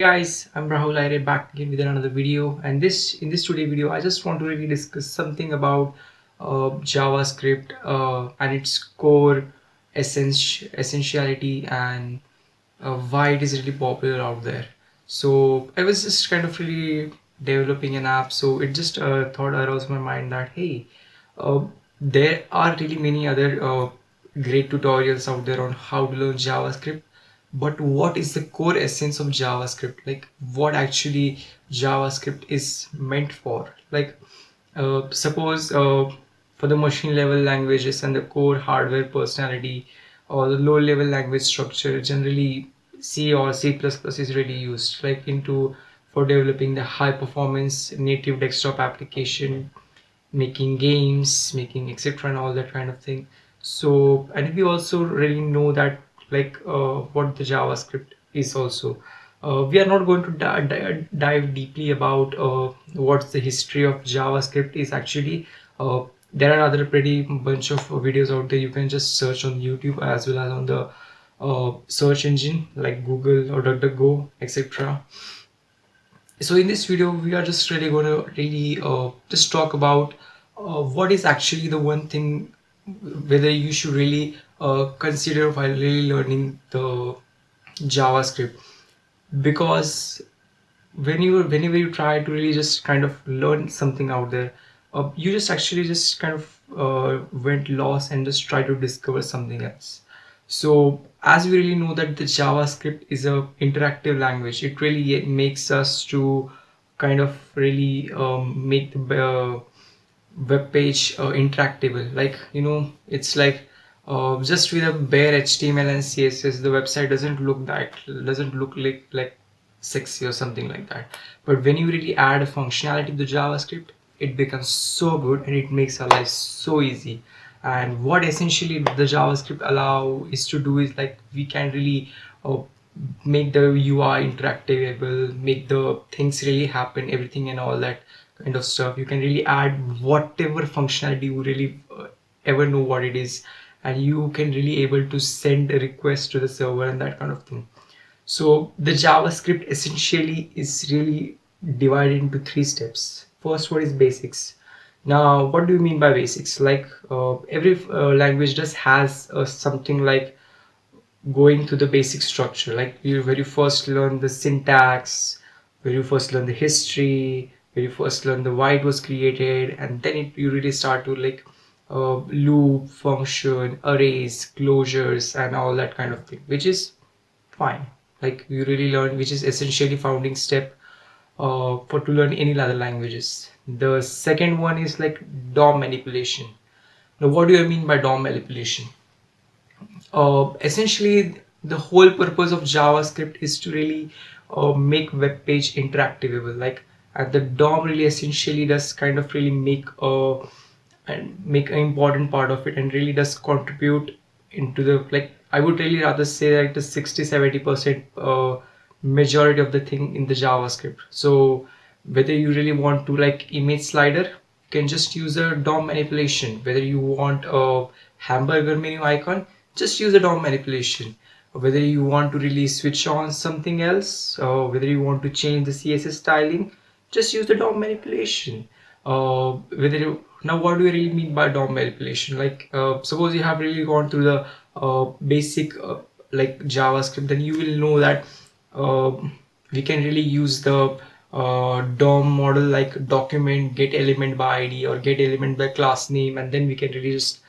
guys i'm rahul Aire back again with another video. And this in this today video i just want to really discuss something about uh, javascript uh, and its core essence essentiality and uh, why it is really popular out there. So i was just kind of really developing an app. So it just uh, thought arose my mind that hey uh, there are really many other uh, great tutorials out there on how to learn javascript but what is the core essence of javascript? Like what actually javascript is meant for? Like uh, suppose uh, for the machine level languages and the core hardware personality or the low level language structure generally c or c++ is really used like into for developing the high performance native desktop application making games making etc and all that kind of thing. So and we also really know that like uh, what the javascript is also. Uh, we are not going to di di dive deeply about uh, what's the history of javascript is actually. Uh, there are other pretty bunch of videos out there. You can just search on youtube as well as on the uh, search engine like google or duckduckgo etc so in this video we are just really going to really uh, just talk about what is actually the one thing whether you should really uh, consider while really learning the JavaScript. Because when you whenever you try to really just kind of learn something out there uh, you just actually just kind of uh, went lost and just try to discover something else. So as we really know that the javascript is a interactive language it really makes us to kind of really um, make the uh, web page uh, interactable. Like you know it's like uh, just with a bare HTML and CSS the website doesn't look that doesn't look like like sexy or something like that. But when you really add a functionality to JavaScript it becomes so good and it makes our life so easy. And what essentially the JavaScript allow is to do is like we can really uh, make the UI interactable make the things really happen everything and all that kind of stuff. You can really add whatever functionality you really uh, ever know what it is and you can really able to send a request to the server and that kind of thing. So the javascript essentially is really divided into three steps. First one is basics. Now what do you mean by basics? Like uh, every uh, language just has uh, something like going to the basic structure. Like you where you first learn the syntax where you first learn the history where you first learn the why it was created and then it, you really start to like uh, loop function arrays closures and all that kind of thing which is fine. Like you really learn which is essentially founding step uh, for to learn any other languages. The second one is like DOM manipulation. Now what do I mean by DOM manipulation? Uh, essentially the whole purpose of JavaScript is to really uh, make web page interactable like and the DOM really essentially does kind of really make a and make an important part of it and really does contribute into the like I would really rather say that the 60 70 percent uh, majority of the thing in the JavaScript. So whether you really want to like image slider you can just use a DOM manipulation. Whether you want a hamburger menu icon just use a DOM manipulation. Whether you want to really switch on something else or whether you want to change the CSS styling just use the DOM manipulation. Uh, whether you, now what do you really mean by DOM manipulation? Like uh, suppose you have really gone through the uh, basic uh, like JavaScript then you will know that uh, we can really use the uh, DOM model like document get element by ID or get element by class name and then we can really just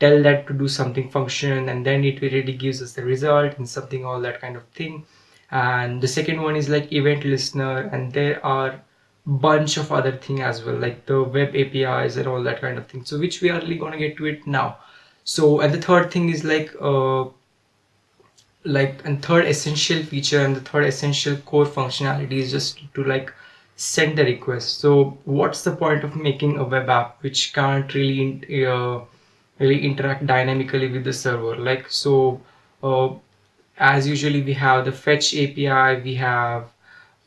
tell that to do something function and then it really gives us the result and something all that kind of thing. And the second one is like event listener and there are bunch of other thing as well like the web apis and all that kind of thing. So which we are really going to get to it now. So and the third thing is like uh like and third essential feature and the third essential core functionality is just to like send the request. So what's the point of making a web app which can't really uh, really interact dynamically with the server? Like so uh, as usually we have the fetch api we have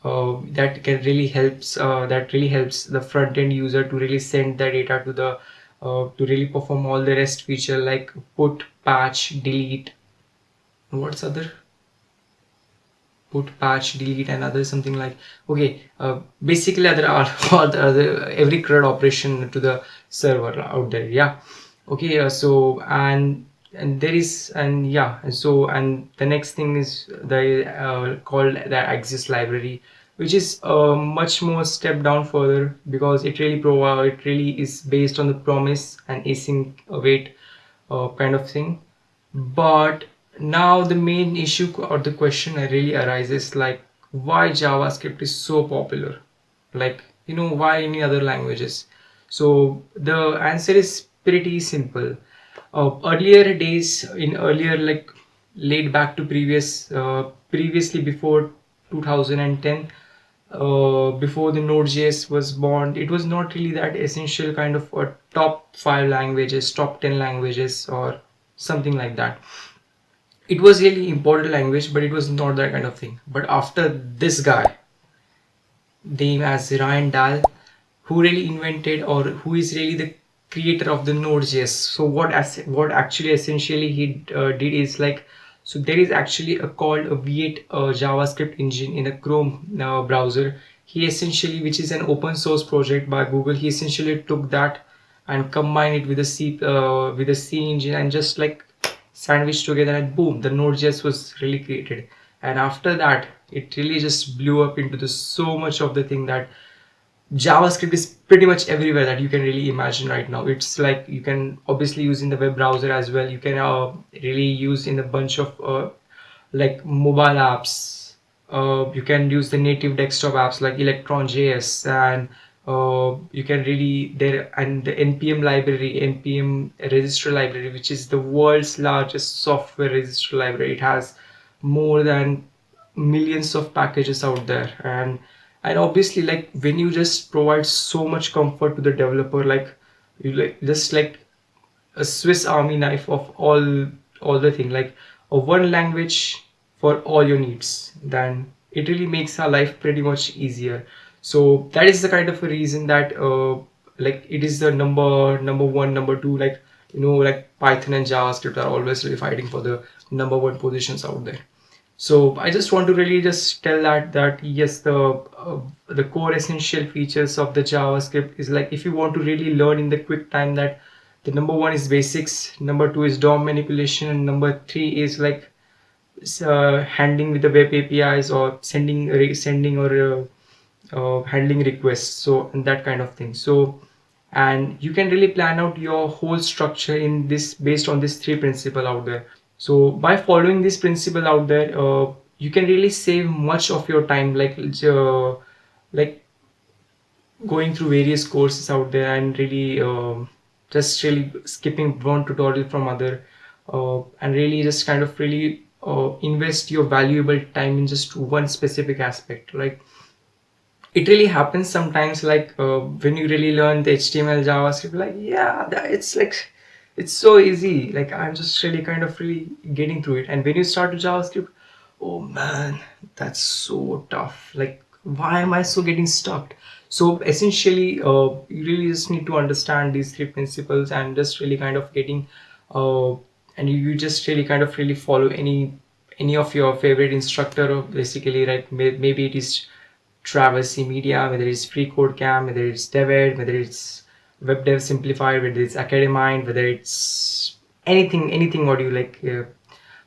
uh, that can really helps uh, that really helps the front end user to really send the data to the uh, to really perform all the rest feature like put patch delete. What's other? Put patch delete and other something like okay uh, basically other are all the other every CRUD operation to the server out there yeah. Okay uh, so and and there is and yeah so and the next thing is the uh, called the Axios library which is uh, much more step down further because it really provide it really is based on the promise and async await uh, kind of thing. But now the main issue or the question really arises like why javascript is so popular? Like you know why any other languages? So the answer is pretty simple uh, earlier days in earlier like laid back to previous uh, previously before 2010 uh, before the node.js was born it was not really that essential kind of a top five languages top 10 languages or something like that. It was really important language but it was not that kind of thing. But after this guy name as Ryan Dahl who really invented or who is really the creator of the node.js so what as what actually essentially he uh, did is like so there is actually a called a v8 uh, javascript engine in a chrome uh, browser. He essentially which is an open source project by google he essentially took that and combined it with a c uh, with a c engine and just like sandwiched together and boom the node.js was really created. And after that it really just blew up into the so much of the thing that JavaScript is pretty much everywhere that you can really imagine right now. It's like you can obviously use in the web browser as well. You can uh, really use in a bunch of uh, like mobile apps. Uh, you can use the native desktop apps like Electron.js and uh, you can really there and the npm library npm registrar library which is the world's largest software registrar library it has more than millions of packages out there and and obviously like when you just provide so much comfort to the developer like you like just like a swiss army knife of all all the thing like a one language for all your needs then it really makes our life pretty much easier. So that is the kind of a reason that uh, like it is the number number one number two like you know like python and javascript are always really fighting for the number one positions out there so i just want to really just tell that that yes the uh, the core essential features of the javascript is like if you want to really learn in the quick time that the number one is basics number two is dom manipulation and number three is like uh, handling with the web apis or sending sending or uh, uh, handling requests so and that kind of thing. So and you can really plan out your whole structure in this based on this three principle out there so by following this principle out there uh, you can really save much of your time like uh, like going through various courses out there and really uh, just really skipping one tutorial from other uh, and really just kind of really uh, invest your valuable time in just one specific aspect. Like it really happens sometimes like uh, when you really learn the html javascript like yeah it's like it's so easy. Like i'm just really kind of really getting through it. And when you start with javascript oh man that's so tough. Like why am i so getting stuck? So essentially uh, you really just need to understand these three principles and just really kind of getting uh, and you just really kind of really follow any any of your favorite instructor basically right maybe it is Traversy Media whether it's free code camp whether it's David, whether it's web dev simplified whether it's academind whether it's anything anything what you like uh,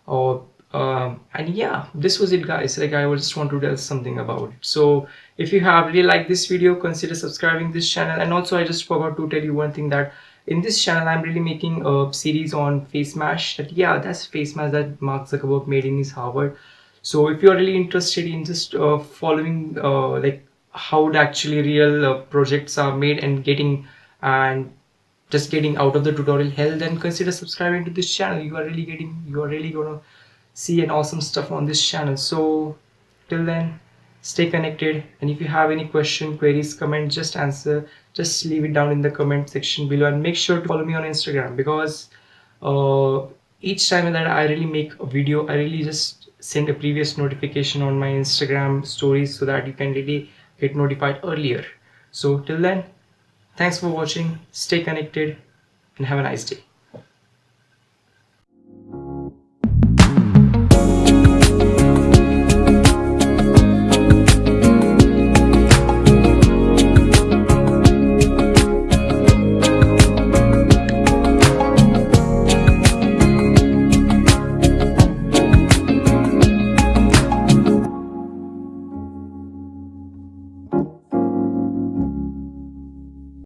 or um, and yeah this was it guys. Like i just want to tell something about it. So if you have really liked this video consider subscribing this channel. And also i just forgot to tell you one thing that in this channel i'm really making a series on face mash. That yeah that's face mash that mark zuckerberg made in his harvard. So if you're really interested in just uh, following uh, like how actually real uh, projects are made and getting and just getting out of the tutorial hell then consider subscribing to this channel. You are really getting you are really gonna see an awesome stuff on this channel. So till then stay connected. And if you have any question queries comment just answer. Just leave it down in the comment section below. And make sure to follow me on instagram because uh, each time that i really make a video i really just send a previous notification on my instagram stories so that you can really get notified earlier. So till then Thanks for watching, stay connected and have a nice day.